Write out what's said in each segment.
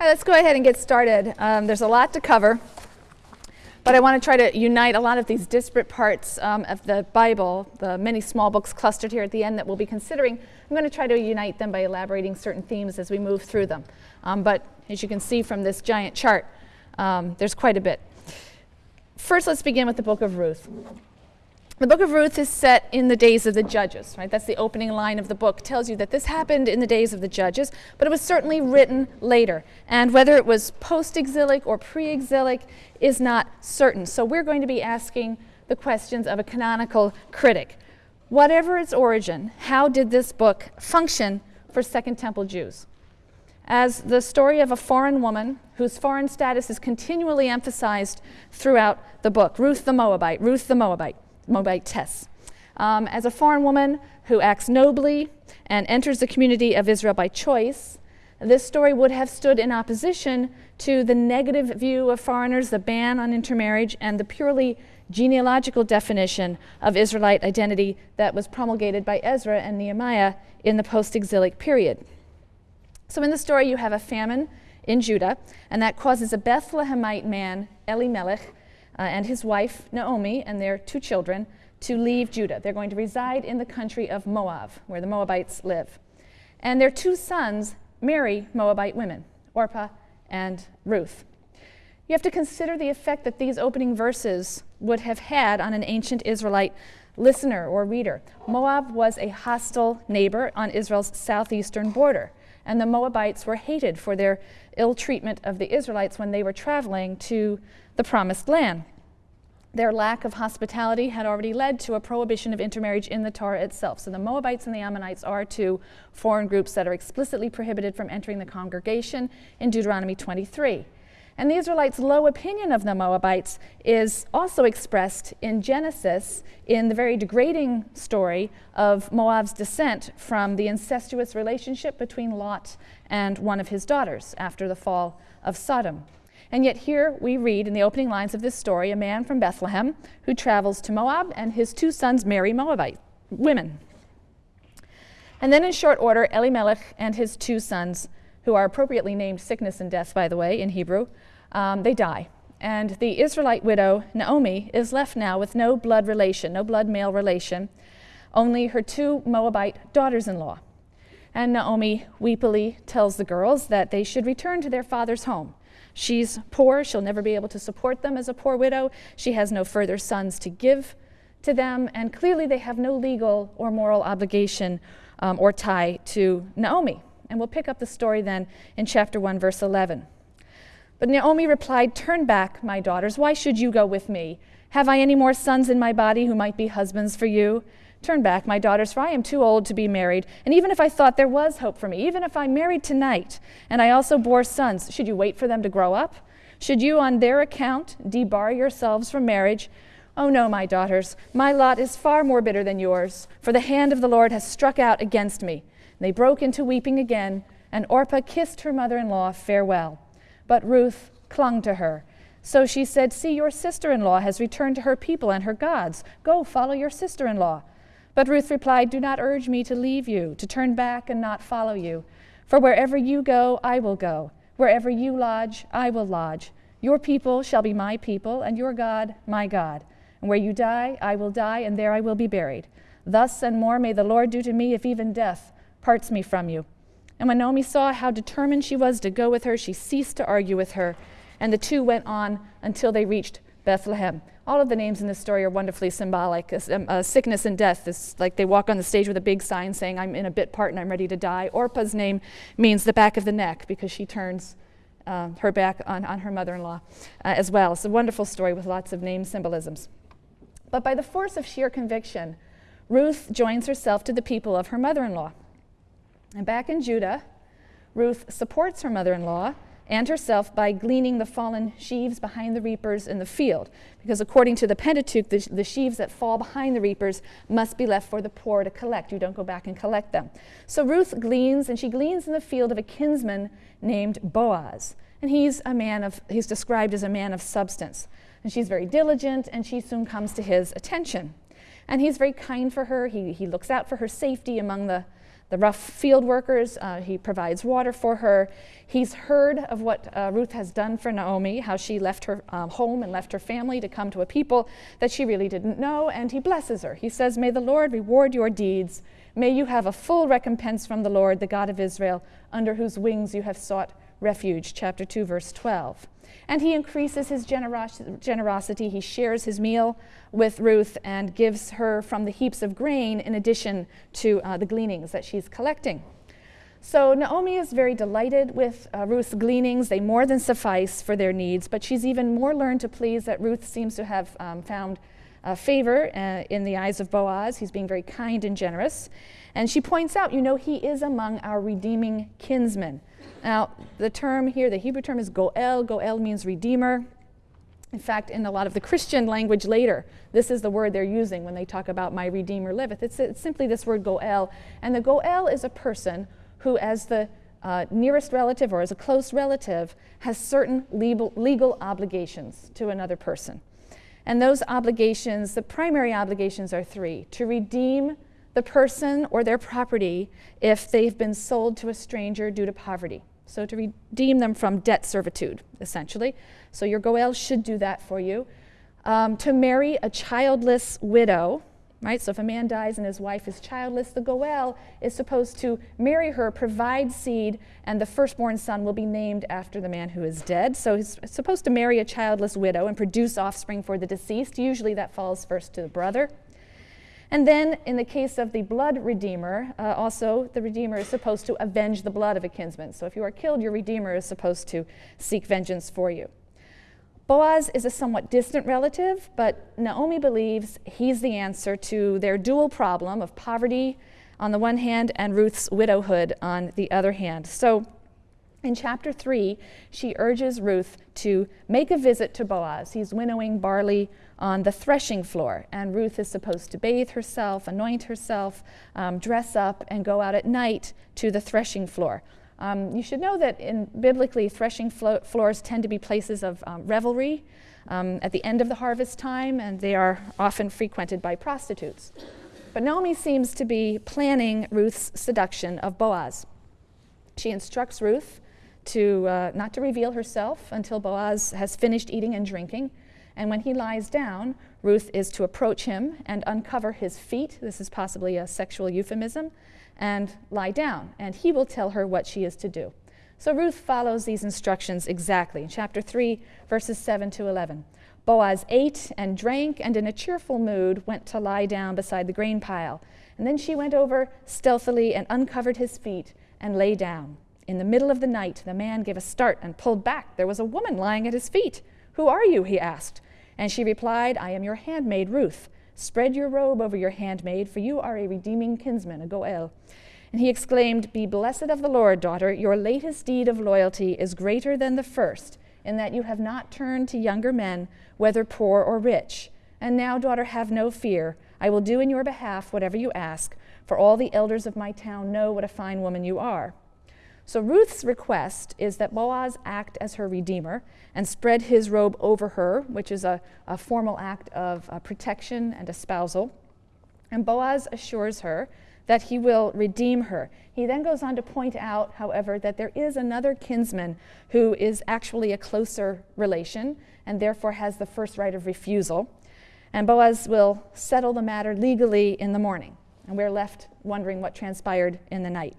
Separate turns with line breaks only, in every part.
Let's go ahead and get started. Um, there's a lot to cover, but I want to try to unite a lot of these disparate parts um, of the Bible, the many small books clustered here at the end that we'll be considering. I'm going to try to unite them by elaborating certain themes as we move through them. Um, but as you can see from this giant chart, um, there's quite a bit. First, let's begin with the book of Ruth. The book of Ruth is set in the days of the judges, right? That's the opening line of the book. Tells you that this happened in the days of the judges, but it was certainly written later. And whether it was post exilic or pre exilic is not certain. So we're going to be asking the questions of a canonical critic. Whatever its origin, how did this book function for Second Temple Jews? As the story of a foreign woman whose foreign status is continually emphasized throughout the book Ruth the Moabite, Ruth the Moabite. Moabitess. Um, as a foreign woman who acts nobly and enters the community of Israel by choice, this story would have stood in opposition to the negative view of foreigners, the ban on intermarriage, and the purely genealogical definition of Israelite identity that was promulgated by Ezra and Nehemiah in the post exilic period. So, in the story, you have a famine in Judah, and that causes a Bethlehemite man, Elimelech, uh, and his wife, Naomi, and their two children to leave Judah. They're going to reside in the country of Moab, where the Moabites live. And their two sons marry Moabite women, Orpah and Ruth. You have to consider the effect that these opening verses would have had on an ancient Israelite listener or reader. Moab was a hostile neighbor on Israel's southeastern border, and the Moabites were hated for their ill treatment of the Israelites when they were traveling to the promised land. Their lack of hospitality had already led to a prohibition of intermarriage in the Torah itself. So the Moabites and the Ammonites are two foreign groups that are explicitly prohibited from entering the congregation in Deuteronomy 23. And the Israelites' low opinion of the Moabites is also expressed in Genesis in the very degrading story of Moab's descent from the incestuous relationship between Lot and one of his daughters after the fall of Sodom. And yet, here we read in the opening lines of this story a man from Bethlehem who travels to Moab, and his two sons marry Moabite women. And then, in short order, Elimelech and his two sons, who are appropriately named sickness and death, by the way, in Hebrew, um, they die. And the Israelite widow, Naomi, is left now with no blood relation, no blood male relation, only her two Moabite daughters in law. And Naomi weepily tells the girls that they should return to their father's home She's poor. She'll never be able to support them as a poor widow. She has no further sons to give to them. And clearly, they have no legal or moral obligation um, or tie to Naomi. And we'll pick up the story then in chapter 1, verse 11. But Naomi replied, Turn back, my daughters. Why should you go with me? Have I any more sons in my body who might be husbands for you? Turn back, my daughters, for I am too old to be married. And even if I thought there was hope for me, even if I married tonight, and I also bore sons, should you wait for them to grow up? Should you, on their account, debar yourselves from marriage? Oh no, my daughters, my lot is far more bitter than yours, for the hand of the Lord has struck out against me. And they broke into weeping again, and Orpah kissed her mother in law farewell. But Ruth clung to her. So she said, See, your sister in law has returned to her people and her gods. Go, follow your sister in law. But Ruth replied, Do not urge me to leave you, to turn back and not follow you. For wherever you go, I will go. Wherever you lodge, I will lodge. Your people shall be my people, and your God my God. And where you die, I will die, and there I will be buried. Thus and more may the Lord do to me if even death parts me from you. And when Naomi saw how determined she was to go with her, she ceased to argue with her, and the two went on until they reached Bethlehem. All of the names in this story are wonderfully symbolic. Um, uh, sickness and death is like they walk on the stage with a big sign saying, I'm in a bit part and I'm ready to die. Orpah's name means the back of the neck because she turns uh, her back on, on her mother in law uh, as well. It's a wonderful story with lots of name symbolisms. But by the force of sheer conviction, Ruth joins herself to the people of her mother in law. And back in Judah, Ruth supports her mother in law and herself by gleaning the fallen sheaves behind the reapers in the field. Because according to the Pentateuch, the, the, sheaves that fall behind the reapers must be left for the poor to collect. You don't go back and collect them. So Ruth gleans, and she gleans in the field of a kinsman named Boaz. And he's a man of, he's described as a man of substance. And she's very diligent, and she soon comes to his attention. And he's very kind for her. He, he looks out for her safety among the the rough field workers. Uh, he provides water for her. He's heard of what uh, Ruth has done for Naomi, how she left her um, home and left her family to come to a people that she really didn't know, and he blesses her. He says, May the Lord reward your deeds. May you have a full recompense from the Lord, the God of Israel, under whose wings you have sought refuge. Chapter 2, verse 12. And he increases his generos- generosity. He shares his meal with Ruth and gives her from the heaps of grain in addition to uh, the gleanings that she's collecting. So Naomi is very delighted with uh, Ruth's gleanings. They more than suffice for their needs, but she's even more learned to please that Ruth seems to have um, found uh, favor uh, in the eyes of Boaz. He's being very kind and generous. And she points out, you know, he is among our redeeming kinsmen. Now, the term here, the Hebrew term is goel. Goel means redeemer. In fact, in a lot of the Christian language later, this is the word they're using when they talk about my Redeemer liveth. It's, it's simply this word goel. And the goel is a person who, as the uh, nearest relative or as a close relative, has certain legal, legal obligations to another person. And those obligations, the primary obligations are three to redeem the person or their property if they've been sold to a stranger due to poverty. So, to redeem them from debt servitude, essentially. So, your Goel should do that for you. Um, to marry a childless widow, right? So, if a man dies and his wife is childless, the Goel is supposed to marry her, provide seed, and the firstborn son will be named after the man who is dead. So, he's supposed to marry a childless widow and produce offspring for the deceased. Usually, that falls first to the brother. And then, in the case of the blood redeemer, uh, also the redeemer is supposed to avenge the blood of a kinsman. So if you are killed, your redeemer is supposed to seek vengeance for you. Boaz is a somewhat distant relative, but Naomi believes he's the answer to their dual problem of poverty on the one hand and Ruth's widowhood on the other hand. So in chapter 3, she urges Ruth to make a visit to Boaz. He's winnowing barley on the threshing floor. And Ruth is supposed to bathe herself, anoint herself, um, dress up, and go out at night to the threshing floor. Um, you should know that in biblically, threshing flo- floors tend to be places of um, revelry um, at the end of the harvest time, and they are often frequented by prostitutes. But Naomi seems to be planning Ruth's seduction of Boaz. She instructs Ruth to uh, not to reveal herself until Boaz has finished eating and drinking. And when he lies down, Ruth is to approach him and uncover his feet. This is possibly a sexual euphemism, and lie down. And he will tell her what she is to do. So Ruth follows these instructions exactly. In chapter 3, verses 7 to 11. Boaz ate and drank and in a cheerful mood went to lie down beside the grain pile. And then she went over stealthily and uncovered his feet and lay down. In the middle of the night, the man gave a start and pulled back. There was a woman lying at his feet. Who are you? he asked. And she replied, I am your handmaid Ruth. Spread your robe over your handmaid, for you are a redeeming kinsman, a Goel. And he exclaimed, Be blessed of the Lord, daughter. Your latest deed of loyalty is greater than the first, in that you have not turned to younger men, whether poor or rich. And now, daughter, have no fear. I will do in your behalf whatever you ask, for all the elders of my town know what a fine woman you are. So Ruth's request is that Boaz act as her redeemer and spread his robe over her, which is a, a formal act of uh, protection and espousal. And Boaz assures her that he will redeem her. He then goes on to point out, however, that there is another kinsman who is actually a closer relation and therefore has the first right of refusal. And Boaz will settle the matter legally in the morning. And we're left wondering what transpired in the night.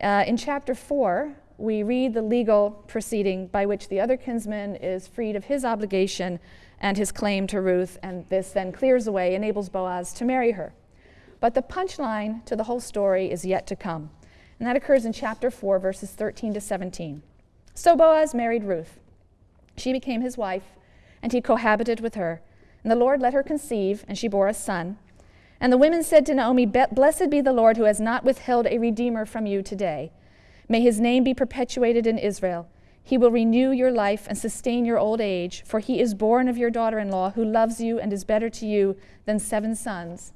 Uh, in chapter 4, we read the legal proceeding by which the other kinsman is freed of his obligation and his claim to Ruth, and this then clears away, enables Boaz to marry her. But the punchline to the whole story is yet to come, and that occurs in chapter 4, verses 13 to 17. So Boaz married Ruth. She became his wife, and he cohabited with her. And the Lord let her conceive, and she bore a son. And the women said to Naomi, Blessed be the Lord who has not withheld a redeemer from you today. May his name be perpetuated in Israel. He will renew your life and sustain your old age, for he is born of your daughter in law, who loves you and is better to you than seven sons.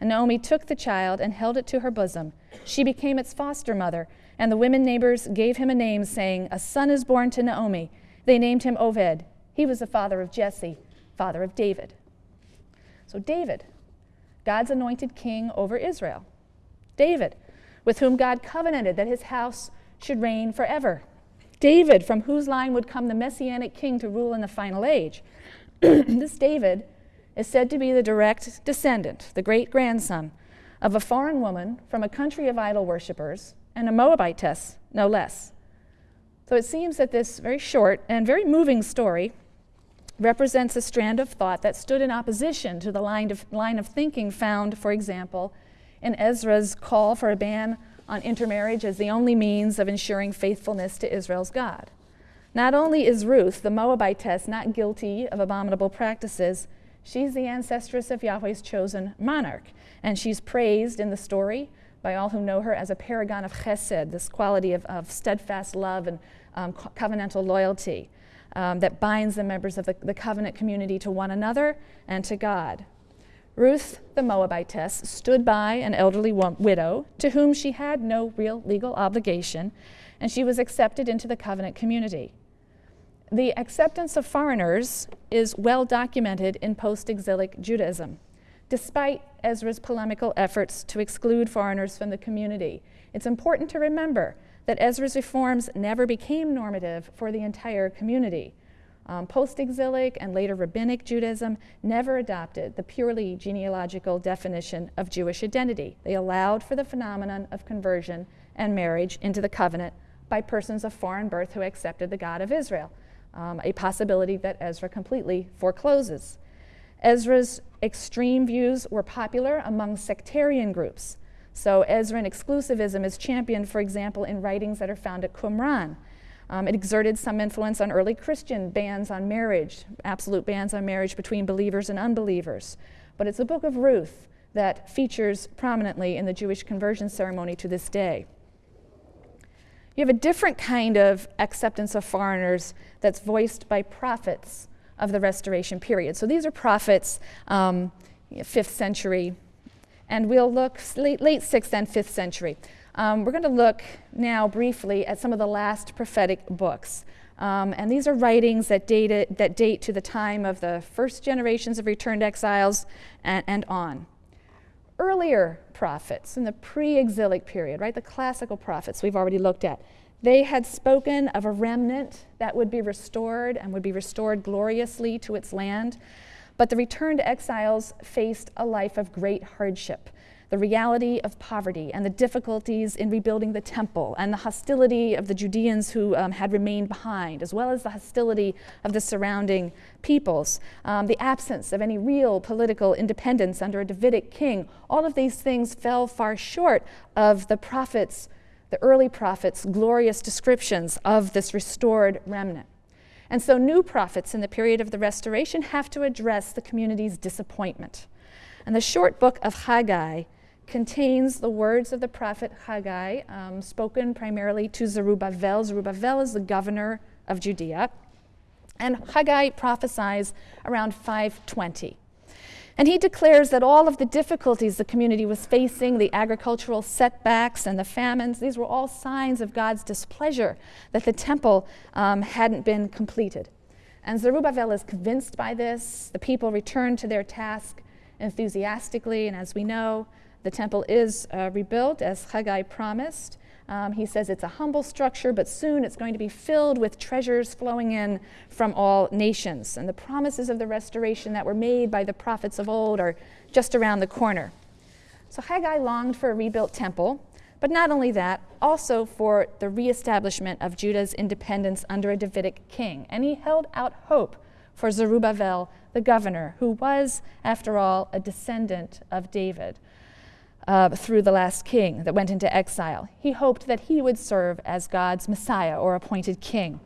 And Naomi took the child and held it to her bosom. She became its foster mother, and the women neighbors gave him a name, saying, A son is born to Naomi. They named him Oved. He was the father of Jesse, father of David. So, David, God's anointed king over Israel. David, with whom God covenanted that his house should reign forever. David, from whose line would come the messianic king to rule in the final age. this David is said to be the direct descendant, the great grandson, of a foreign woman from a country of idol worshippers and a Moabitess, no less. So it seems that this very short and very moving story represents a strand of thought that stood in opposition to the line of, line of thinking found, for example, in Ezra's call for a ban on intermarriage as the only means of ensuring faithfulness to Israel's God. Not only is Ruth, the Moabitess, not guilty of abominable practices, she's the ancestress of Yahweh's chosen monarch, and she's praised in the story by all who know her as a paragon of chesed, this quality of, of steadfast love and um, covenantal loyalty um, that binds the members of the, the covenant community to one another and to God. Ruth the Moabitess stood by an elderly widow to whom she had no real legal obligation, and she was accepted into the covenant community. The acceptance of foreigners is well documented in post exilic Judaism, despite Ezra's polemical efforts to exclude foreigners from the community. It's important to remember that Ezra's reforms never became normative for the entire community. Um, Post exilic and later rabbinic Judaism never adopted the purely genealogical definition of Jewish identity. They allowed for the phenomenon of conversion and marriage into the covenant by persons of foreign birth who accepted the God of Israel, um, a possibility that Ezra completely forecloses. Ezra's extreme views were popular among sectarian groups. So Ezran exclusivism is championed, for example, in writings that are found at Qumran. Um, it exerted some influence on early Christian bans on marriage, absolute bans on marriage between believers and unbelievers. But it's the book of Ruth that features prominently in the Jewish conversion ceremony to this day. You have a different kind of acceptance of foreigners that's voiced by prophets of the Restoration period. So these are prophets, um, 5th century, and we'll look late, late 6th and 5th century. Um, we're going to look now briefly at some of the last prophetic books. Um, and these are writings that, date, that date to the time of the first generations of returned exiles and, and on. Earlier prophets in the pre exilic period, right, the classical prophets we've already looked at, they had spoken of a remnant that would be restored and would be restored gloriously to its land. But the returned exiles faced a life of great hardship the reality of poverty and the difficulties in rebuilding the temple and the hostility of the Judeans who um, had remained behind, as well as the hostility of the surrounding peoples, um, the absence of any real political independence under a Davidic king, all of these things fell far short of the prophets, the early prophets' glorious descriptions of this restored remnant. And so, new prophets in the period of the restoration have to address the community's disappointment. And the short book of Haggai contains the words of the prophet Haggai, um, spoken primarily to Zerubbabel. Zerubbabel is the governor of Judea. And Haggai prophesies around 520. And he declares that all of the difficulties the community was facing, the agricultural setbacks and the famines, these were all signs of God's displeasure that the temple um, hadn't been completed. And Zerubbabel is convinced by this. The people return to their task enthusiastically, and as we know, the temple is uh, rebuilt as Haggai promised. Um, he says it's a humble structure, but soon it's going to be filled with treasures flowing in from all nations. And the promises of the restoration that were made by the prophets of old are just around the corner. So Haggai longed for a rebuilt temple, but not only that, also for the reestablishment of Judah's independence under a Davidic king. And he held out hope for Zerubbabel, the governor, who was, after all, a descendant of David uh, through the last king that went into exile. He hoped that he would serve as God's Messiah or appointed king.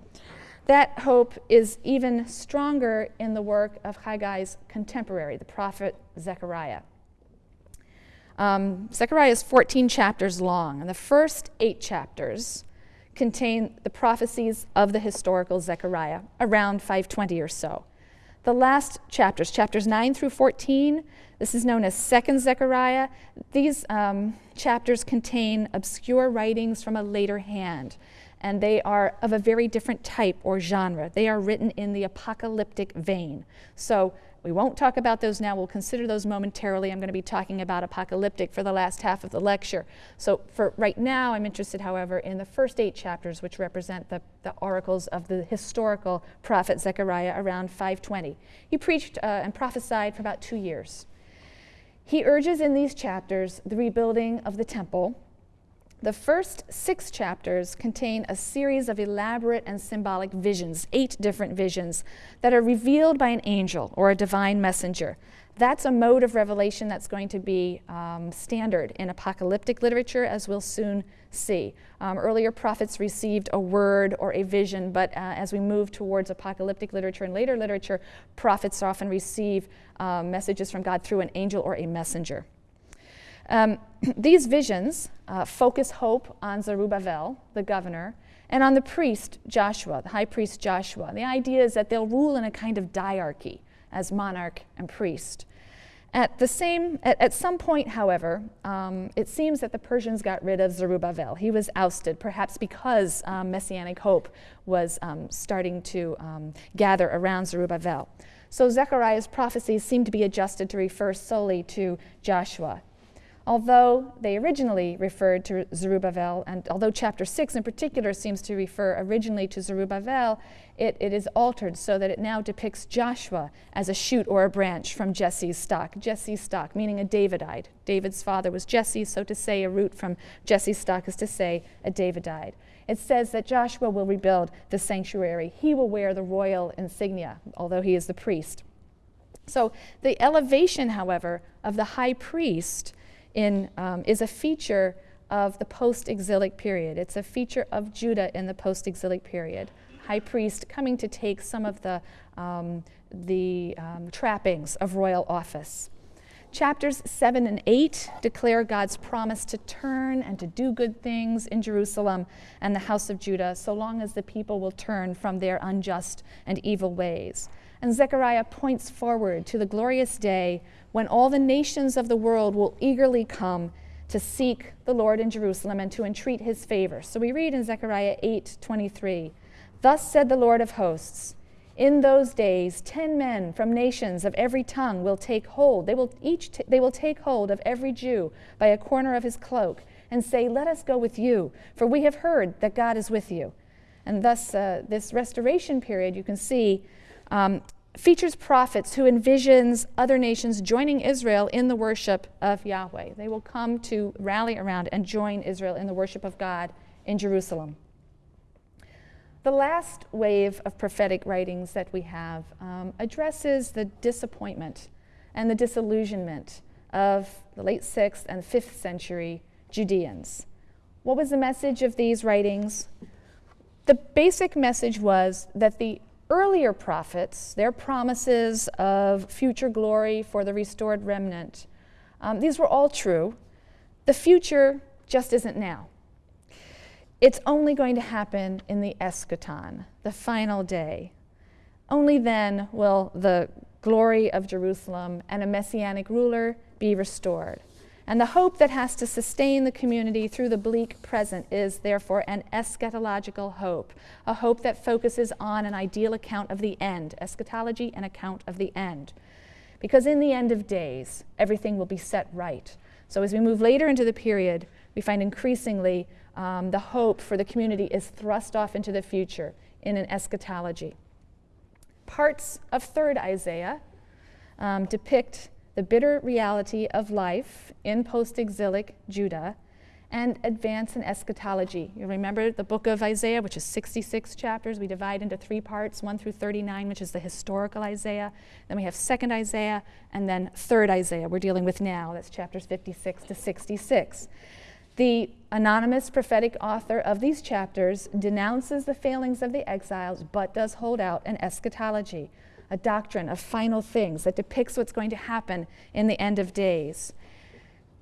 That hope is even stronger in the work of Haggai's contemporary, the prophet Zechariah. Um, Zechariah is 14 chapters long, and the first eight chapters contain the prophecies of the historical Zechariah, around 520 or so. The last chapters, chapters 9 through 14, this is known as Second Zechariah. These um, chapters contain obscure writings from a later hand. and they are of a very different type or genre. They are written in the apocalyptic vein. So we won't talk about those now. We'll consider those momentarily. I'm going to be talking about apocalyptic for the last half of the lecture. So for right now, I'm interested, however, in the first eight chapters, which represent the, the oracles of the historical prophet Zechariah around 520. He preached uh, and prophesied for about two years. He urges in these chapters the rebuilding of the temple the first six chapters contain a series of elaborate and symbolic visions, eight different visions, that are revealed by an angel or a divine messenger. That's a mode of revelation that's going to be um, standard in apocalyptic literature, as we'll soon see. Um, earlier prophets received a word or a vision, but uh, as we move towards apocalyptic literature and later literature, prophets often receive um, messages from God through an angel or a messenger. Um, these visions uh, focus hope on Zerubbabel, the governor, and on the priest Joshua, the high priest Joshua. The idea is that they'll rule in a kind of diarchy as monarch and priest. At the same, at, at some point, however, um, it seems that the Persians got rid of Zerubbabel. He was ousted, perhaps because um, messianic hope was um, starting to um, gather around Zerubbabel. So Zechariah's prophecies seem to be adjusted to refer solely to Joshua although they originally referred to Zerubbabel, and although chapter 6 in particular seems to refer originally to Zerubbabel, it, it is altered so that it now depicts Joshua as a shoot or a branch from Jesse's stock. Jesse's stock, meaning a Davidite. David's father was Jesse, so to say a root from Jesse's stock is to say a Davidite. It says that Joshua will rebuild the sanctuary. He will wear the royal insignia, although he is the priest. So the elevation, however, of the high priest in, um, is a feature of the post exilic period. It's a feature of Judah in the post exilic period. High priest coming to take some of the, um, the um, trappings of royal office. Chapters 7 and 8 declare God's promise to turn and to do good things in Jerusalem and the house of Judah, so long as the people will turn from their unjust and evil ways. And Zechariah points forward to the glorious day when all the nations of the world will eagerly come to seek the Lord in Jerusalem and to entreat his favor. So we read in Zechariah 8:23, "Thus said the Lord of hosts, in those days 10 men from nations of every tongue will take hold. They will each they will take hold of every Jew by a corner of his cloak and say, "Let us go with you, for we have heard that God is with you." And thus, uh, this restoration period, you can see, um, features prophets who envisions other nations joining Israel in the worship of Yahweh. They will come to rally around and join Israel in the worship of God in Jerusalem. The last wave of prophetic writings that we have um, addresses the disappointment and the disillusionment of the late 6th and 5th century Judeans. What was the message of these writings? The basic message was that the earlier prophets, their promises of future glory for the restored remnant, um, these were all true. The future just isn't now. It's only going to happen in the eschaton, the final day. Only then will the glory of Jerusalem and a messianic ruler be restored. And the hope that has to sustain the community through the bleak present is, therefore, an eschatological hope, a hope that focuses on an ideal account of the end, eschatology, an account of the end. Because in the end of days, everything will be set right. So as we move later into the period, we find increasingly um, the hope for the community is thrust off into the future in an eschatology. Parts of 3rd Isaiah um, depict the bitter reality of life in post exilic Judah, and advance in eschatology. You remember the book of Isaiah, which is 66 chapters. We divide into three parts 1 through 39, which is the historical Isaiah. Then we have 2nd Isaiah, and then 3rd Isaiah, we're dealing with now. That's chapters 56 to 66. The anonymous prophetic author of these chapters denounces the failings of the exiles, but does hold out an eschatology a doctrine of final things that depicts what's going to happen in the end of days.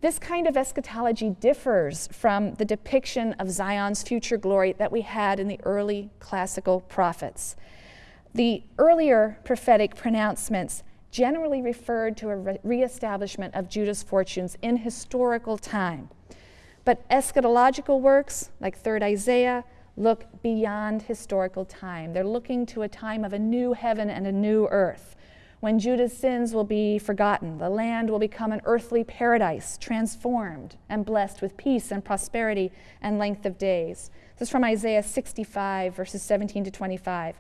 This kind of eschatology differs from the depiction of Zion's future glory that we had in the early classical prophets. The earlier prophetic pronouncements generally referred to a re- reestablishment of Judah's fortunes in historical time. But eschatological works like 3rd Isaiah, look beyond historical time. They're looking to a time of a new heaven and a new earth when Judah's sins will be forgotten. The land will become an earthly paradise, transformed and blessed with peace and prosperity and length of days. This is from Isaiah 65, verses 17 to 25.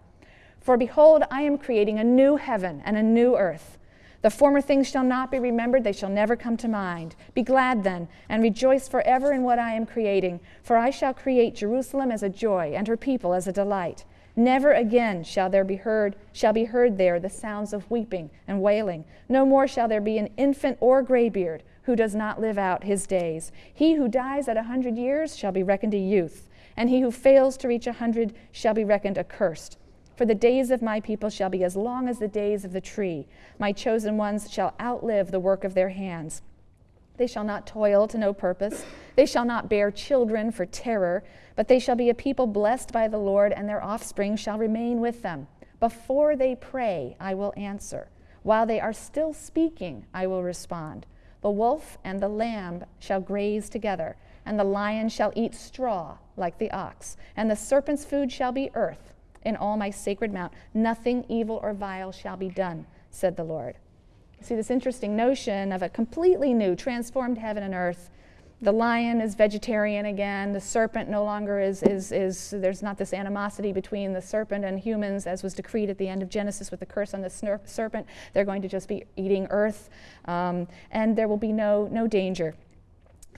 For behold, I am creating a new heaven and a new earth. The former things shall not be remembered, they shall never come to mind. Be glad then, and rejoice forever in what I am creating, for I shall create Jerusalem as a joy, and her people as a delight. Never again shall there be heard shall be heard there the sounds of weeping and wailing. No more shall there be an infant or graybeard who does not live out his days. He who dies at a hundred years shall be reckoned a youth, and he who fails to reach a hundred shall be reckoned accursed. For the days of my people shall be as long as the days of the tree. My chosen ones shall outlive the work of their hands. They shall not toil to no purpose. They shall not bear children for terror, but they shall be a people blessed by the Lord, and their offspring shall remain with them. Before they pray, I will answer. While they are still speaking, I will respond. The wolf and the lamb shall graze together, and the lion shall eat straw like the ox, and the serpent's food shall be earth. In all my sacred mount, nothing evil or vile shall be done, said the Lord see this interesting notion of a completely new, transformed heaven and earth. The lion is vegetarian again. The serpent no longer is, is, is, there's not this animosity between the serpent and humans as was decreed at the end of Genesis with the curse on the serpent. They're going to just be eating earth, um, and there will be no, no danger.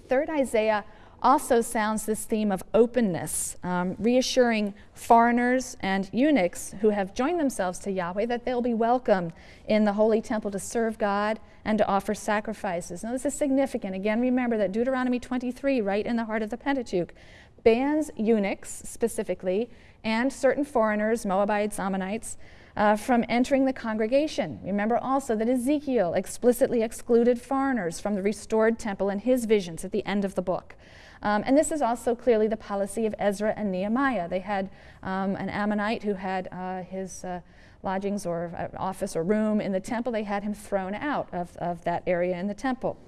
Third Isaiah also sounds this theme of openness, um, reassuring foreigners and eunuchs who have joined themselves to Yahweh that they'll be welcome in the holy temple to serve God and to offer sacrifices. Now, this is significant. Again, remember that Deuteronomy 23, right in the heart of the Pentateuch, bans eunuchs specifically and certain foreigners, Moabites, Ammonites, uh, from entering the congregation. Remember also that Ezekiel explicitly excluded foreigners from the restored temple in his visions at the end of the book. Um, and this is also clearly the policy of Ezra and Nehemiah. They had um, an Ammonite who had uh, his uh, lodgings or uh, office or room in the temple. They had him thrown out of, of that area in the temple.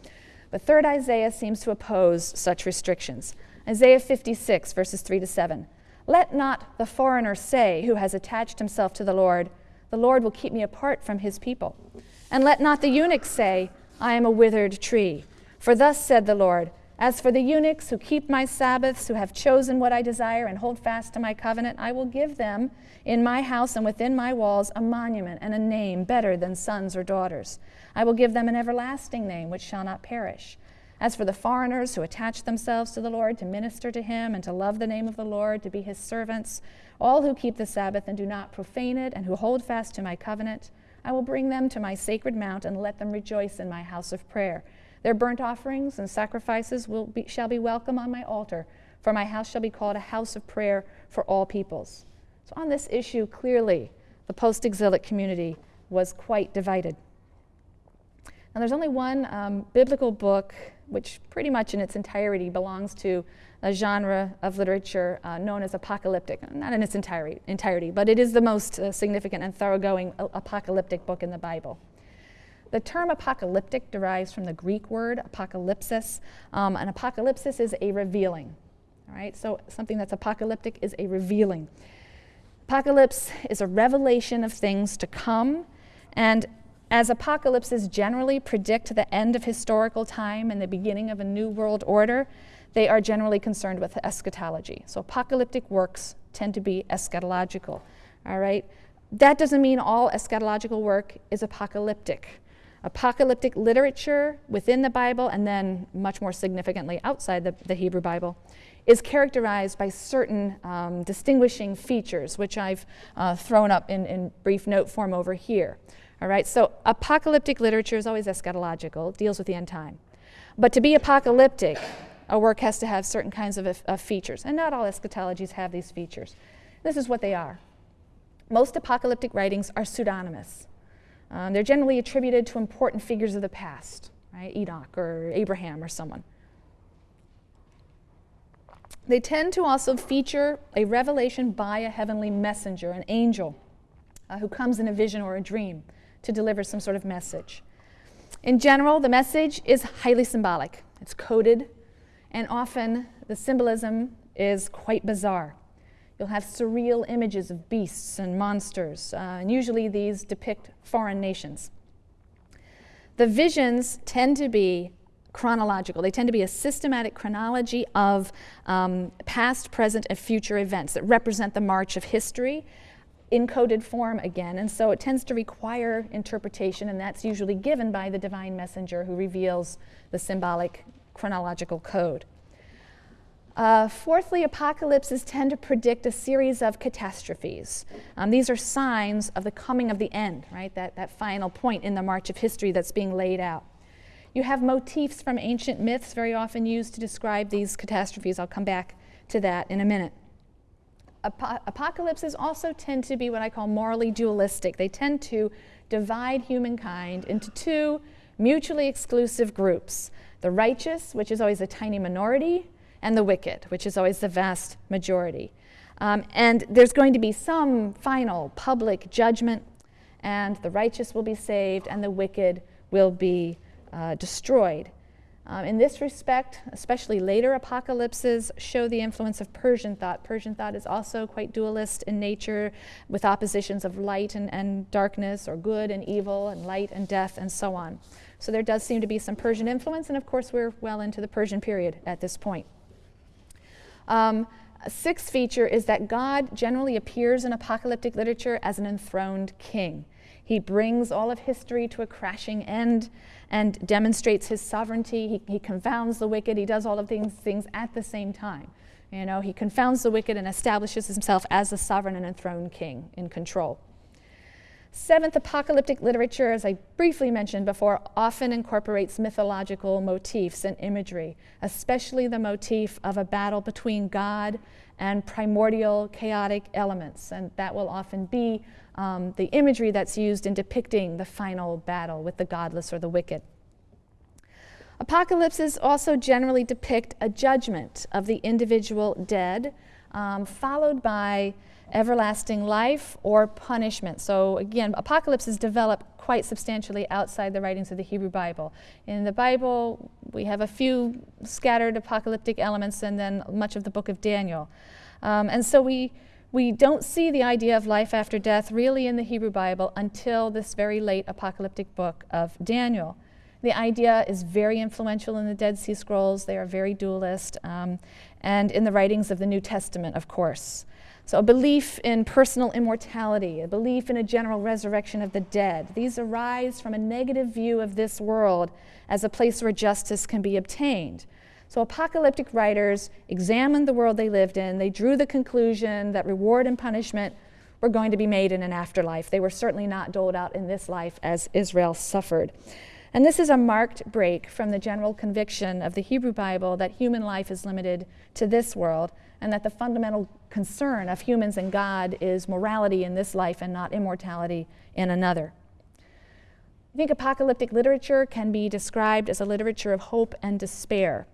But 3rd Isaiah seems to oppose such restrictions. Isaiah 56, verses 3 to 7. Let not the foreigner say, who has attached himself to the Lord, The Lord will keep me apart from his people. And let not the eunuch say, I am a withered tree. For thus said the Lord, as for the eunuchs who keep my Sabbaths, who have chosen what I desire and hold fast to my covenant, I will give them in my house and within my walls a monument and a name better than sons or daughters. I will give them an everlasting name which shall not perish. As for the foreigners who attach themselves to the Lord to minister to him and to love the name of the Lord, to be his servants, all who keep the Sabbath and do not profane it and who hold fast to my covenant, I will bring them to my sacred mount and let them rejoice in my house of prayer. Their burnt offerings and sacrifices will be, shall be welcome on my altar, for my house shall be called a house of prayer for all peoples. So, on this issue, clearly, the post exilic community was quite divided. Now, there's only one um, biblical book which, pretty much in its entirety, belongs to a genre of literature uh, known as apocalyptic. Not in its entirety, entirety but it is the most uh, significant and thoroughgoing uh, apocalyptic book in the Bible. The term apocalyptic derives from the Greek word apocalypsis. Um, an apocalypsis is a revealing. All right, so something that's apocalyptic is a revealing. Apocalypse is a revelation of things to come, and as apocalypses generally predict the end of historical time and the beginning of a new world order, they are generally concerned with eschatology. So apocalyptic works tend to be eschatological. All right? That doesn't mean all eschatological work is apocalyptic apocalyptic literature within the Bible, and then much more significantly outside the, the Hebrew Bible, is characterized by certain um, distinguishing features, which I've uh, thrown up in, in brief note form over here. All right, so apocalyptic literature is always eschatological, deals with the end time. But to be apocalyptic, a work has to have certain kinds of, of features, and not all eschatologies have these features. This is what they are. Most apocalyptic writings are pseudonymous. Um, they're generally attributed to important figures of the past, right? Enoch or Abraham or someone. They tend to also feature a revelation by a heavenly messenger, an angel, uh, who comes in a vision or a dream to deliver some sort of message. In general, the message is highly symbolic. It's coded, and often the symbolism is quite bizarre. You'll have surreal images of beasts and monsters, uh, and usually these depict foreign nations. The visions tend to be chronological. They tend to be a systematic chronology of um, past, present, and future events that represent the march of history in coded form again. And so it tends to require interpretation, and that's usually given by the divine messenger who reveals the symbolic chronological code. Uh, fourthly, apocalypses tend to predict a series of catastrophes. Um, these are signs of the coming of the end, right? That, that final point in the march of history that's being laid out. You have motifs from ancient myths very often used to describe these catastrophes. I'll come back to that in a minute. Ap- apocalypses also tend to be what I call morally dualistic. They tend to divide humankind into two mutually exclusive groups the righteous, which is always a tiny minority, and the wicked, which is always the vast majority. Um, and there's going to be some final public judgment, and the righteous will be saved, and the wicked will be uh, destroyed. Um, in this respect, especially later apocalypses show the influence of Persian thought. Persian thought is also quite dualist in nature, with oppositions of light and, and darkness, or good and evil, and light and death, and so on. So there does seem to be some Persian influence, and of course, we're well into the Persian period at this point. Um, a sixth feature is that God generally appears in apocalyptic literature as an enthroned king. He brings all of history to a crashing end and demonstrates his sovereignty. He, he confounds the wicked. He does all of these things at the same time. You know, he confounds the wicked and establishes himself as the sovereign and enthroned king in control. Seventh, apocalyptic literature, as I briefly mentioned before, often incorporates mythological motifs and imagery, especially the motif of a battle between God and primordial chaotic elements. And that will often be um, the imagery that's used in depicting the final battle with the godless or the wicked. Apocalypses also generally depict a judgment of the individual dead, um, followed by everlasting life or punishment. So, again, apocalypses develop quite substantially outside the writings of the Hebrew Bible. In the Bible, we have a few scattered apocalyptic elements and then much of the book of Daniel. Um, and so we, we don't see the idea of life after death really in the Hebrew Bible until this very late apocalyptic book of Daniel. The idea is very influential in the Dead Sea Scrolls. They are very dualist, um, and in the writings of the New Testament, of course. So, a belief in personal immortality, a belief in a general resurrection of the dead, these arise from a negative view of this world as a place where justice can be obtained. So, apocalyptic writers examined the world they lived in. They drew the conclusion that reward and punishment were going to be made in an afterlife. They were certainly not doled out in this life as Israel suffered. And this is a marked break from the general conviction of the Hebrew Bible that human life is limited to this world and that the fundamental concern of humans and God is morality in this life and not immortality in another. I think apocalyptic literature can be described as a literature of hope and despair.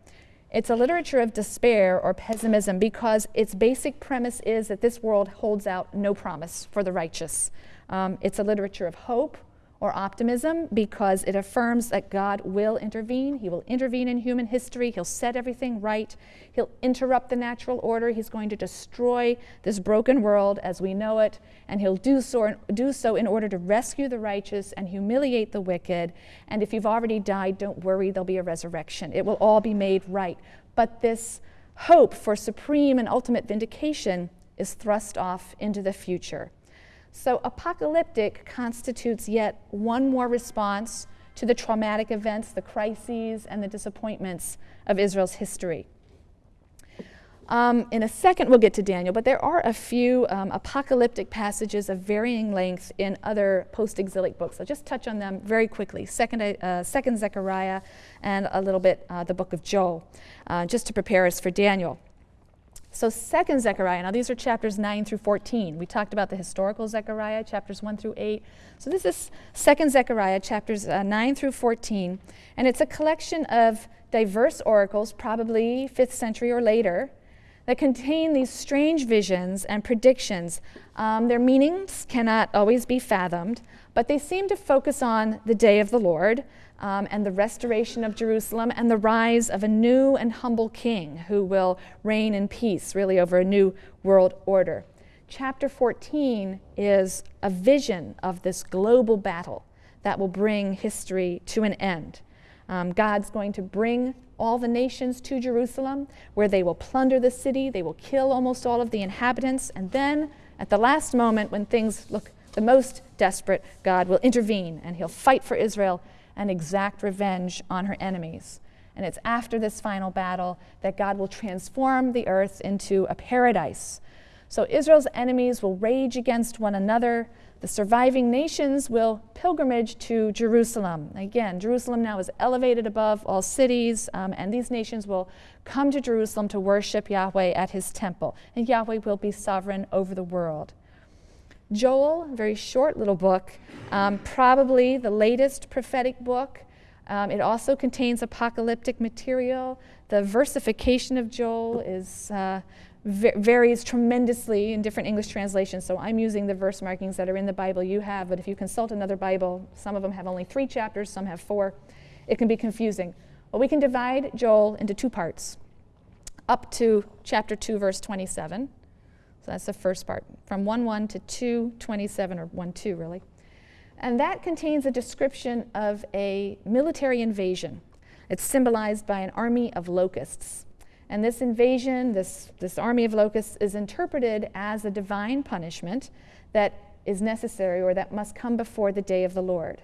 It's a literature of despair or pessimism because its basic premise is that this world holds out no promise for the righteous. Um, it's a literature of hope or optimism because it affirms that God will intervene. He will intervene in human history. He'll set everything right. He'll interrupt the natural order. He's going to destroy this broken world as we know it, and he'll do so, do so in order to rescue the righteous and humiliate the wicked. And if you've already died, don't worry, there'll be a resurrection. It will all be made right. But this hope for supreme and ultimate vindication is thrust off into the future. So, apocalyptic constitutes yet one more response to the traumatic events, the crises, and the disappointments of Israel's history. Um, in a second, we'll get to Daniel, but there are a few um, apocalyptic passages of varying length in other post exilic books. I'll just touch on them very quickly. Second, uh, second Zechariah, and a little bit uh, the book of Joel, uh, just to prepare us for Daniel. So, second Zechariah, now these are chapters 9 through 14. We talked about the historical Zechariah, chapters 1 through 8. So, this is second Zechariah, chapters uh, 9 through 14. And it's a collection of diverse oracles, probably 5th century or later, that contain these strange visions and predictions. Um, their meanings cannot always be fathomed, but they seem to focus on the day of the Lord um, and the restoration of Jerusalem and the rise of a new and humble king who will reign in peace, really, over a new world order. Chapter 14 is a vision of this global battle that will bring history to an end. Um, God's going to bring all the nations to Jerusalem, where they will plunder the city, they will kill almost all of the inhabitants, and then at the last moment, when things look the most desperate, God will intervene and he'll fight for Israel and exact revenge on her enemies. And it's after this final battle that God will transform the earth into a paradise. So Israel's enemies will rage against one another. The surviving nations will pilgrimage to Jerusalem. Again, Jerusalem now is elevated above all cities, um, and these nations will come to Jerusalem to worship Yahweh at his temple. And Yahweh will be sovereign over the world. Joel, very short little book, um, probably the latest prophetic book. Um, it also contains apocalyptic material. The versification of Joel is uh, varies tremendously in different English translations. So I'm using the verse markings that are in the Bible you have, but if you consult another Bible, some of them have only three chapters, some have four. It can be confusing. Well, we can divide Joel into two parts up to chapter 2, verse 27. So that's the first part, from 1 1 to 2 27, or 1 2, really. And that contains a description of a military invasion. It's symbolized by an army of locusts. And this invasion, this, this army of locusts, is interpreted as a divine punishment that is necessary or that must come before the day of the Lord.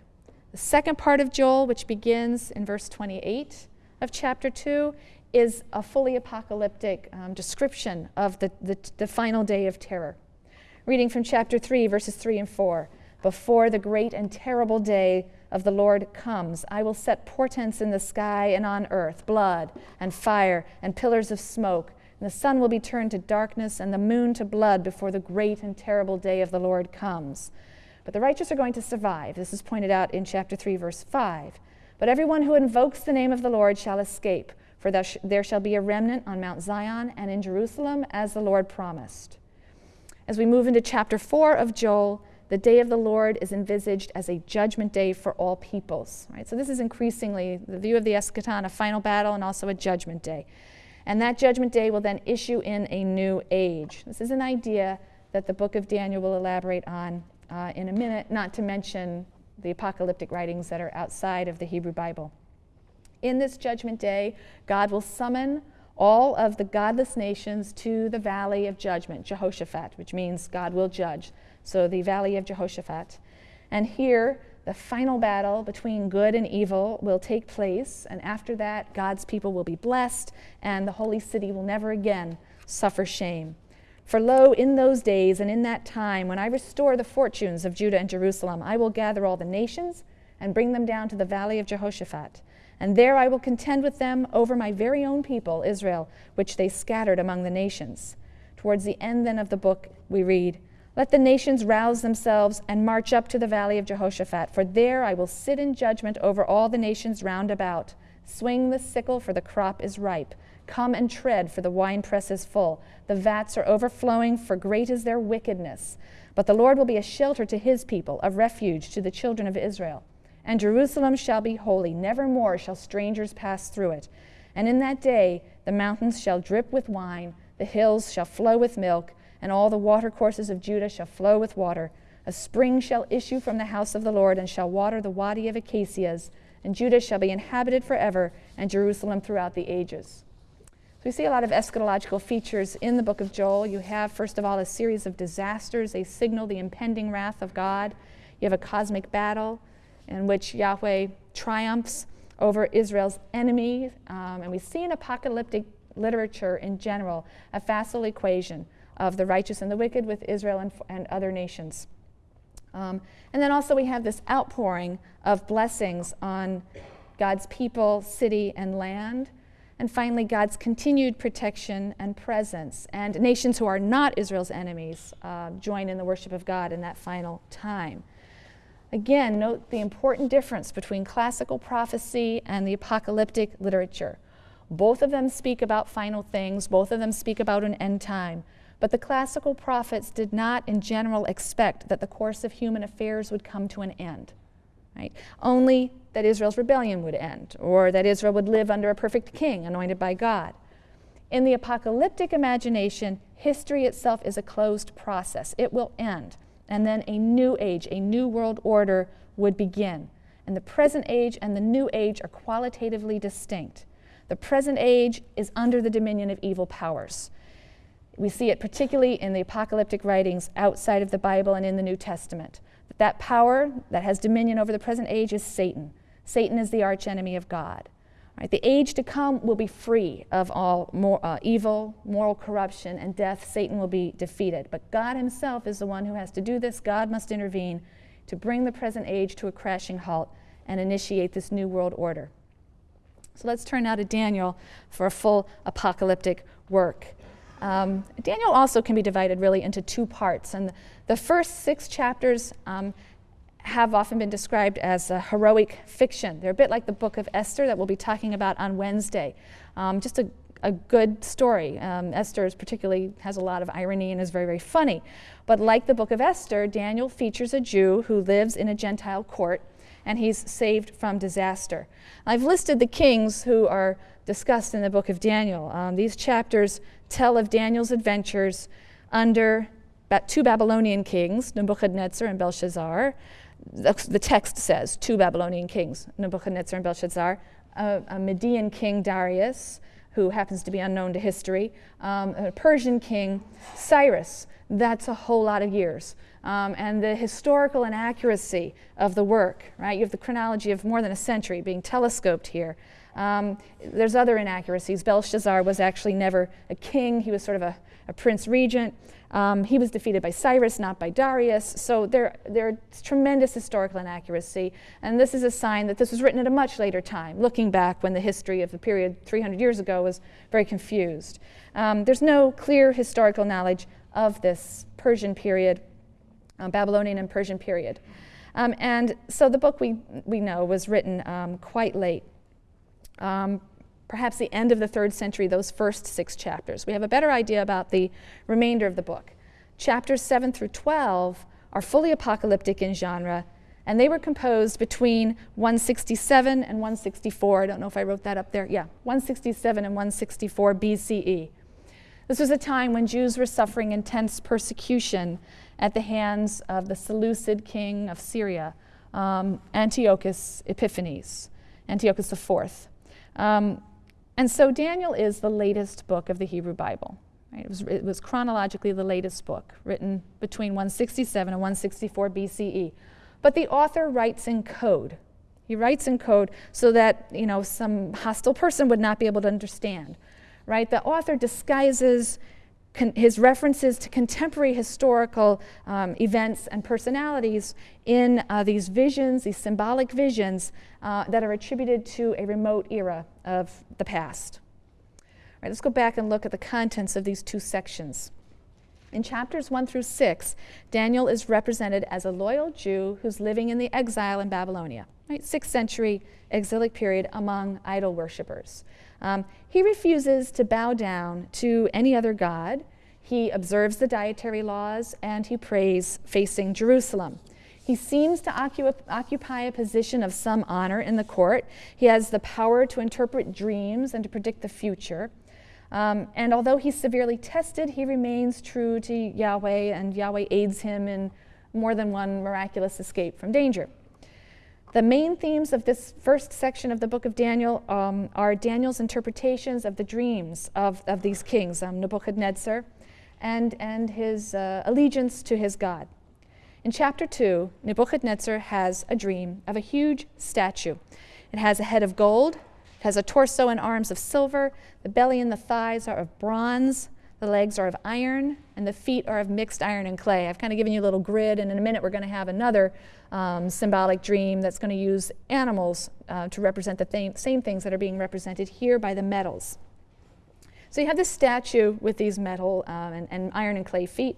The second part of Joel, which begins in verse 28 of chapter 2, is a fully apocalyptic um, description of the, the, the final day of terror. Reading from chapter 3, verses 3 and 4 Before the great and terrible day of the Lord comes, I will set portents in the sky and on earth, blood and fire and pillars of smoke. And the sun will be turned to darkness and the moon to blood before the great and terrible day of the Lord comes. But the righteous are going to survive. This is pointed out in chapter 3, verse 5. But everyone who invokes the name of the Lord shall escape. For there shall be a remnant on Mount Zion and in Jerusalem, as the Lord promised. As we move into chapter 4 of Joel, the day of the Lord is envisaged as a judgment day for all peoples. Right? So this is increasingly the view of the eschaton, a final battle, and also a judgment day. And that judgment day will then issue in a new age. This is an idea that the book of Daniel will elaborate on uh, in a minute, not to mention the apocalyptic writings that are outside of the Hebrew Bible. In this judgment day, God will summon all of the godless nations to the valley of judgment, Jehoshaphat, which means God will judge. So, the valley of Jehoshaphat. And here, the final battle between good and evil will take place. And after that, God's people will be blessed, and the holy city will never again suffer shame. For lo, in those days and in that time, when I restore the fortunes of Judah and Jerusalem, I will gather all the nations and bring them down to the valley of Jehoshaphat. And there I will contend with them over my very own people, Israel, which they scattered among the nations. Towards the end then of the book, we read, Let the nations rouse themselves and march up to the valley of Jehoshaphat, for there I will sit in judgment over all the nations round about. Swing the sickle, for the crop is ripe. Come and tread, for the winepress is full. The vats are overflowing, for great is their wickedness. But the Lord will be a shelter to his people, a refuge to the children of Israel. And Jerusalem shall be holy, never more shall strangers pass through it. And in that day the mountains shall drip with wine, the hills shall flow with milk, and all the watercourses of Judah shall flow with water. A spring shall issue from the house of the Lord, and shall water the wadi of acacias, and Judah shall be inhabited forever, and Jerusalem throughout the ages. So we see a lot of eschatological features in the book of Joel. You have, first of all, a series of disasters. They signal the impending wrath of God. You have a cosmic battle in which Yahweh triumphs over Israel's enemies. Um, and we see in apocalyptic literature in general a facile equation of the righteous and the wicked with Israel and, and other nations. Um, and then also we have this outpouring of blessings on God's people, city, and land. And finally, God's continued protection and presence. And nations who are not Israel's enemies uh, join in the worship of God in that final time. Again, note the important difference between classical prophecy and the apocalyptic literature. Both of them speak about final things, both of them speak about an end time. But the classical prophets did not, in general, expect that the course of human affairs would come to an end. Right? Only that Israel's rebellion would end, or that Israel would live under a perfect king anointed by God. In the apocalyptic imagination, history itself is a closed process. It will end, and then a new age, a new world order would begin. And the present age and the new age are qualitatively distinct. The present age is under the dominion of evil powers. We see it particularly in the apocalyptic writings outside of the Bible and in the New Testament. That power that has dominion over the present age is Satan. Satan is the archenemy of God. Right? The age to come will be free of all more, uh, evil, moral corruption, and death. Satan will be defeated. But God Himself is the one who has to do this. God must intervene to bring the present age to a crashing halt and initiate this new world order. So let's turn now to Daniel for a full apocalyptic work. Um, Daniel also can be divided really into two parts. And the first six chapters um, have often been described as a heroic fiction. They're a bit like the book of Esther that we'll be talking about on Wednesday. Um, just a, a, good story. Um, Esther particularly has a lot of irony and is very, very funny. But like the book of Esther, Daniel features a Jew who lives in a Gentile court and he's saved from disaster. I've listed the kings who are discussed in the book of Daniel. Um, these chapters tell of Daniel's adventures under two Babylonian kings, Nebuchadnezzar and Belshazzar. The, text says two Babylonian kings, Nebuchadnezzar and Belshazzar, a, a Median king, Darius, who happens to be unknown to history, um, a Persian king, Cyrus. That's a whole lot of years. Um, and the historical inaccuracy of the work, right? You have the chronology of more than a century being telescoped here. Um, there's other inaccuracies. Belshazzar was actually never a king, he was sort of a, a prince regent. Um, he was defeated by Cyrus, not by Darius. So there, there's tremendous historical inaccuracy. And this is a sign that this was written at a much later time, looking back when the history of the period 300 years ago was very confused. Um, there's no clear historical knowledge of this Persian period, uh, Babylonian and Persian period. Um, and so the book we, we know was written um, quite late um, perhaps the end of the third century, those first six chapters. We have a better idea about the remainder of the book. Chapters 7 through 12 are fully apocalyptic in genre, and they were composed between 167 and 164. I don't know if I wrote that up there. Yeah, 167 and 164 BCE. This was a time when Jews were suffering intense persecution at the hands of the Seleucid king of Syria, um, Antiochus Epiphanes, Antiochus IV. Um, and so Daniel is the latest book of the Hebrew Bible. Right? It, was, it was chronologically the latest book, written between 167 and 164 BCE. But the author writes in code. He writes in code so that you know some hostile person would not be able to understand. Right? The author disguises his references to contemporary historical um, events and personalities in uh, these visions, these symbolic visions uh, that are attributed to a remote era of the past. All right, let's go back and look at the contents of these two sections. In chapters 1 through 6, Daniel is represented as a loyal Jew who's living in the exile in Babylonia, right? 6th century exilic period among idol worshippers. Um, he refuses to bow down to any other god. He observes the dietary laws and he prays facing Jerusalem. He seems to occup occupy a position of some honor in the court. He has the power to interpret dreams and to predict the future. Um, and although he's severely tested, he remains true to Yahweh, and Yahweh aids him in more than one miraculous escape from danger. The main themes of this first section of the book of Daniel um, are Daniel's interpretations of the dreams of, of these kings, um, Nebuchadnezzar, and, and his uh, allegiance to his God. In chapter 2, Nebuchadnezzar has a dream of a huge statue. It has a head of gold, it has a torso and arms of silver, the belly and the thighs are of bronze, the legs are of iron, and the feet are of mixed iron and clay. I've kind of given you a little grid, and in a minute we're going to have another um, symbolic dream that's going to use animals uh, to represent the th same things that are being represented here by the metals. So you have this statue with these metal um, and, and iron and clay feet.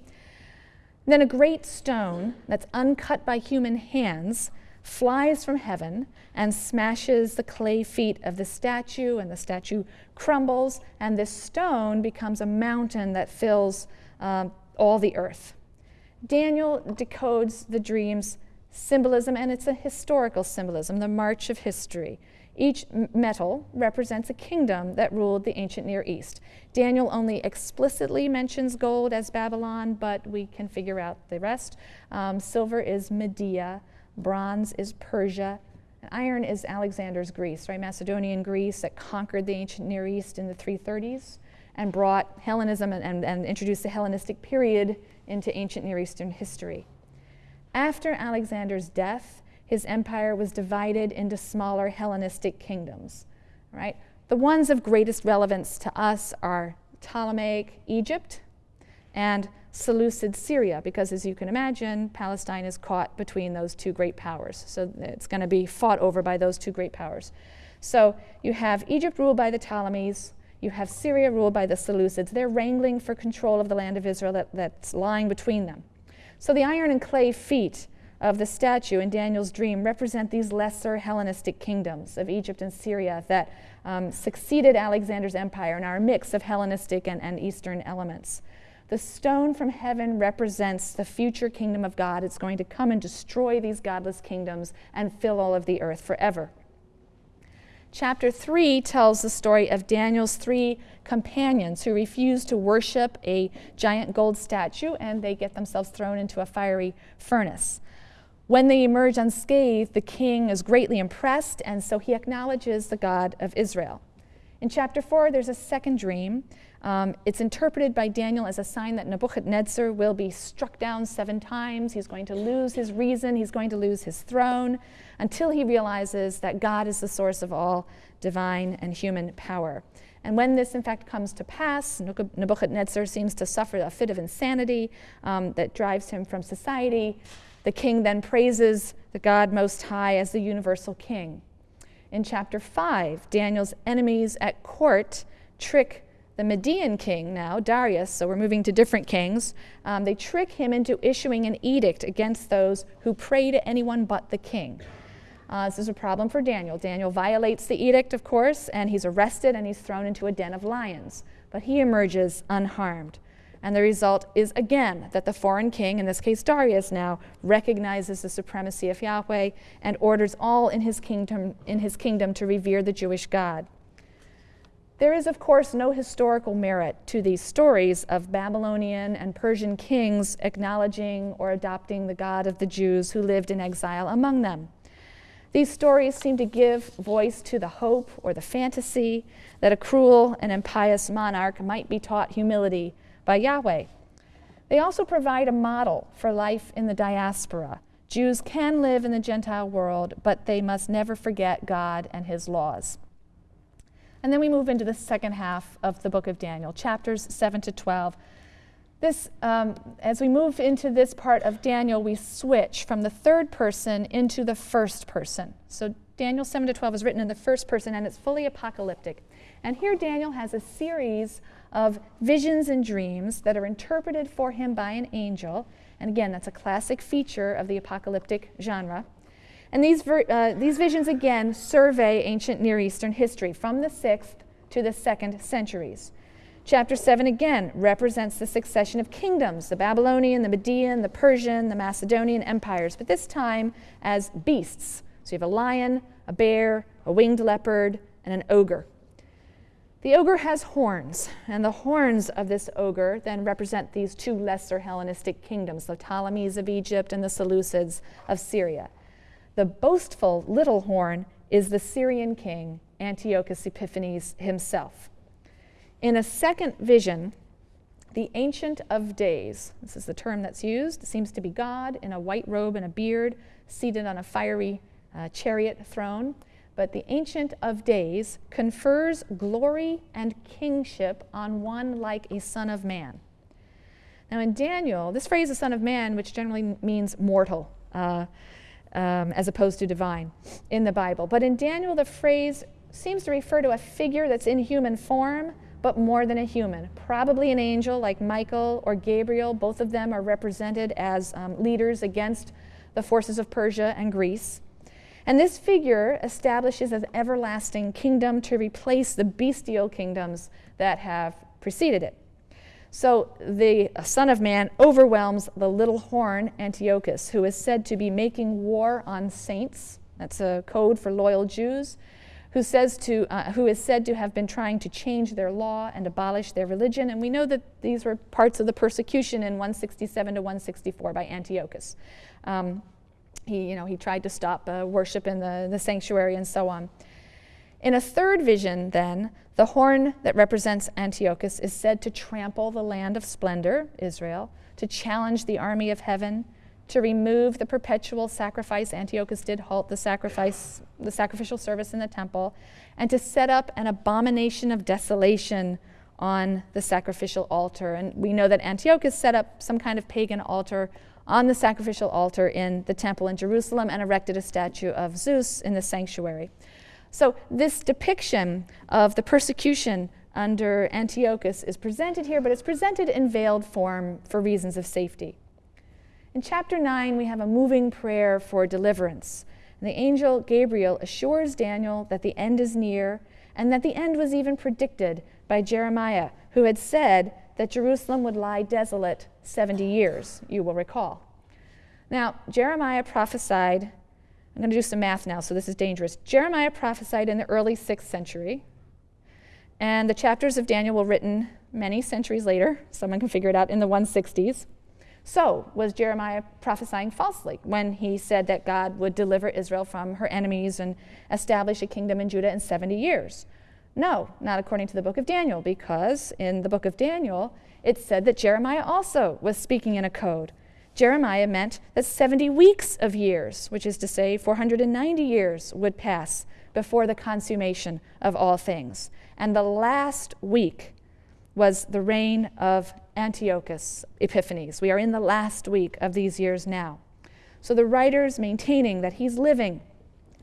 Then a great stone that's uncut by human hands flies from heaven and smashes the clay feet of the statue, and the statue crumbles, and this stone becomes a mountain that fills um, all the earth. Daniel decodes the dream's symbolism, and it's a historical symbolism, the march of history. Each metal represents a kingdom that ruled the ancient Near East. Daniel only explicitly mentions gold as Babylon, but we can figure out the rest. Um, silver is Media, bronze is Persia, and iron is Alexander's Greece, right? Macedonian Greece that conquered the ancient Near East in the 330s and brought Hellenism and, and, and introduced the Hellenistic period into ancient Near Eastern history. After Alexander's death, his empire was divided into smaller Hellenistic kingdoms, right? The ones of greatest relevance to us are Ptolemaic Egypt and Seleucid Syria, because as you can imagine, Palestine is caught between those two great powers. So it's going to be fought over by those two great powers. So you have Egypt ruled by the Ptolemies, you have Syria ruled by the Seleucids. They're wrangling for control of the land of Israel that, that's lying between them. So the iron and clay feet of the statue in Daniel's dream represent these lesser Hellenistic kingdoms of Egypt and Syria that um, succeeded Alexander's empire and are a mix of Hellenistic and, and Eastern elements. The stone from heaven represents the future kingdom of God. It's going to come and destroy these godless kingdoms and fill all of the earth forever. Chapter 3 tells the story of Daniel's three companions who refuse to worship a giant gold statue and they get themselves thrown into a fiery furnace. When they emerge unscathed, the king is greatly impressed, and so he acknowledges the God of Israel. In chapter 4, there's a second dream. Um, it's interpreted by Daniel as a sign that Nebuchadnezzar will be struck down seven times. He's going to lose his reason, he's going to lose his throne, until he realizes that God is the source of all divine and human power. And when this, in fact, comes to pass, Nebuchadnezzar seems to suffer a fit of insanity um, that drives him from society. The king then praises the God Most High as the universal king. In chapter 5, Daniel's enemies at court trick the Median king now, Darius, so we're moving to different kings. Um, they trick him into issuing an edict against those who pray to anyone but the king. Uh, this is a problem for Daniel. Daniel violates the edict, of course, and he's arrested and he's thrown into a den of lions. But he emerges unharmed. And the result is again that the foreign king, in this case Darius now, recognizes the supremacy of Yahweh and orders all in his kingdom, in his kingdom to revere the Jewish God. There is, of course, no historical merit to these stories of Babylonian and Persian kings acknowledging or adopting the God of the Jews who lived in exile among them. These stories seem to give voice to the hope or the fantasy that a cruel and impious monarch might be taught humility by Yahweh. They also provide a model for life in the diaspora. Jews can live in the Gentile world, but they must never forget God and his laws. And then we move into the second half of the book of Daniel, chapters 7 to 12. This, um, as we move into this part of Daniel, we switch from the third person into the first person. So Daniel 7 to 12 is written in the first person and it's fully apocalyptic. And here Daniel has a series of visions and dreams that are interpreted for him by an angel. And again, that's a classic feature of the apocalyptic genre. And these, uh, these visions, again, survey ancient Near Eastern history from the 6th to the 2nd centuries. Chapter 7 again represents the succession of kingdoms the Babylonian, the Median, the Persian, the Macedonian empires, but this time as beasts. So you have a lion, a bear, a winged leopard, and an ogre. The ogre has horns, and the horns of this ogre then represent these two lesser Hellenistic kingdoms, the Ptolemies of Egypt and the Seleucids of Syria. The boastful little horn is the Syrian king, Antiochus Epiphanes himself. In a second vision, the Ancient of Days, this is the term that's used, seems to be God in a white robe and a beard, seated on a fiery uh, chariot throne but the Ancient of Days confers glory and kingship on one like a son of man. Now, in Daniel, this phrase, a son of man, which generally means mortal, uh, um, as opposed to divine in the Bible. But in Daniel, the phrase seems to refer to a figure that's in human form, but more than a human. Probably an angel like Michael or Gabriel. Both of them are represented as um, leaders against the forces of Persia and Greece. And this figure establishes an everlasting kingdom to replace the bestial kingdoms that have preceded it. So the Son of Man overwhelms the little horn Antiochus, who is said to be making war on saints. That's a code for loyal Jews who, says to, uh, who is said to have been trying to change their law and abolish their religion. And we know that these were parts of the persecution in 167 to 164 by Antiochus. Um, he, you know, he tried to stop uh, worship in the, the sanctuary and so on. In a third vision, then, the horn that represents Antiochus is said to trample the land of splendor, Israel, to challenge the army of heaven, to remove the perpetual sacrifice. Antiochus did halt the sacrifice, the sacrificial service in the temple, and to set up an abomination of desolation on the sacrificial altar. And we know that Antiochus set up some kind of pagan altar on the sacrificial altar in the temple in Jerusalem and erected a statue of Zeus in the sanctuary. So, this depiction of the persecution under Antiochus is presented here, but it's presented in veiled form for reasons of safety. In chapter 9, we have a moving prayer for deliverance. And the angel Gabriel assures Daniel that the end is near and that the end was even predicted by Jeremiah, who had said that Jerusalem would lie desolate 70 years, you will recall. Now, Jeremiah prophesied, I'm going to do some math now, so this is dangerous. Jeremiah prophesied in the early 6th century, and the chapters of Daniel were written many centuries later. Someone can figure it out in the 160s. So, was Jeremiah prophesying falsely when he said that God would deliver Israel from her enemies and establish a kingdom in Judah in 70 years? No, not according to the book of Daniel, because in the book of Daniel, it said that Jeremiah also was speaking in a code. Jeremiah meant that 70 weeks of years, which is to say 490 years, would pass before the consummation of all things. And the last week was the reign of Antiochus Epiphanes. We are in the last week of these years now. So the writer's maintaining that he's living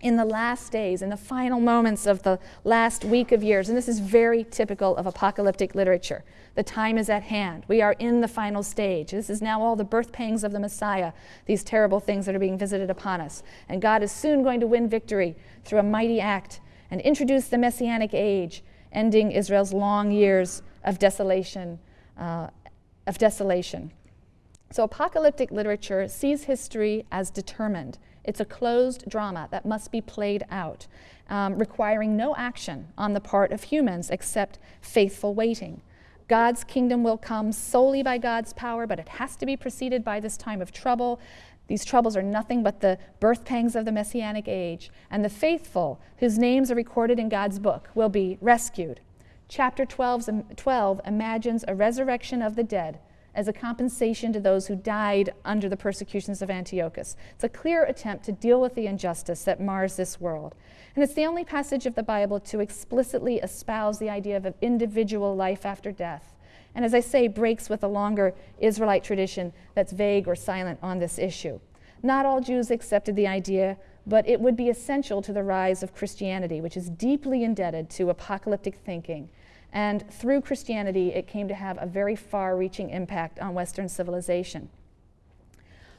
in the last days, in the final moments of the last week of years. And this is very typical of apocalyptic literature. The time is at hand. We are in the final stage. This is now all the birth pangs of the Messiah, these terrible things that are being visited upon us. And God is soon going to win victory through a mighty act and introduce the Messianic age, ending Israel's long years of desolation uh, of desolation. So, apocalyptic literature sees history as determined. It's a closed drama that must be played out, um, requiring no action on the part of humans except faithful waiting. God's kingdom will come solely by God's power, but it has to be preceded by this time of trouble. These troubles are nothing but the birth pangs of the Messianic age, and the faithful, whose names are recorded in God's book, will be rescued chapter 12, 12 imagines a resurrection of the dead as a compensation to those who died under the persecutions of Antiochus. It's a clear attempt to deal with the injustice that mars this world. And it's the only passage of the Bible to explicitly espouse the idea of an individual life after death. And as I say, breaks with a longer Israelite tradition that's vague or silent on this issue. Not all Jews accepted the idea, but it would be essential to the rise of Christianity, which is deeply indebted to apocalyptic thinking and through Christianity, it came to have a very far reaching impact on Western civilization.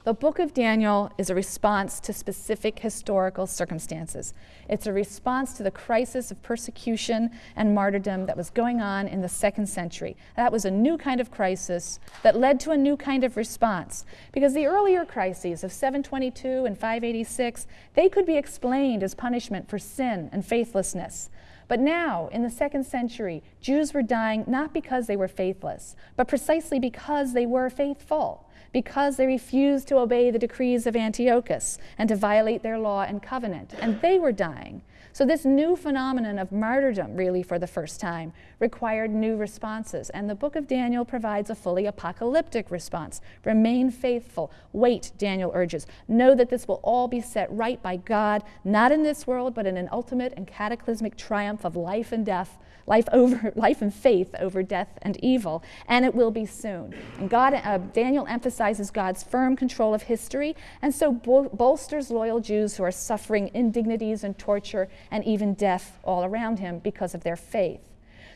The book of Daniel is a response to specific historical circumstances. It's a response to the crisis of persecution and martyrdom that was going on in the second century. That was a new kind of crisis that led to a new kind of response. Because the earlier crises of 722 and 586, they could be explained as punishment for sin and faithlessness. But now, in the second century, Jews were dying not because they were faithless, but precisely because they were faithful, because they refused to obey the decrees of Antiochus and to violate their law and covenant. And they were dying so, this new phenomenon of martyrdom, really for the first time, required new responses. And the book of Daniel provides a fully apocalyptic response. Remain faithful. Wait, Daniel urges. Know that this will all be set right by God, not in this world, but in an ultimate and cataclysmic triumph of life and death life over life and faith over death and evil, and it will be soon. And God, uh, Daniel emphasizes God's firm control of history, and so bol- bolsters loyal Jews who are suffering indignities and torture and even death all around him because of their faith.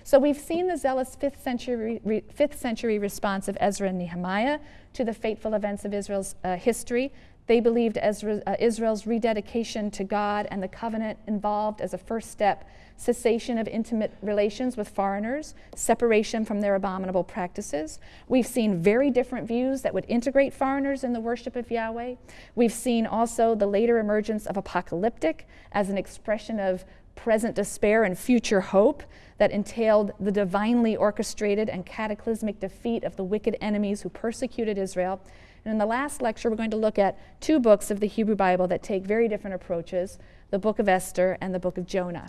So we've seen the zealous 5th century, re, 5th century response of Ezra and Nehemiah to the fateful events of Israel's uh, history. They believed uh, Israel's rededication to God and the covenant involved as a first step cessation of intimate relations with foreigners, separation from their abominable practices. We've seen very different views that would integrate foreigners in the worship of Yahweh. We've seen also the later emergence of apocalyptic as an expression of present despair and future hope that entailed the divinely orchestrated and cataclysmic defeat of the wicked enemies who persecuted Israel. And in the last lecture, we're going to look at two books of the Hebrew Bible that take very different approaches the book of Esther and the book of Jonah.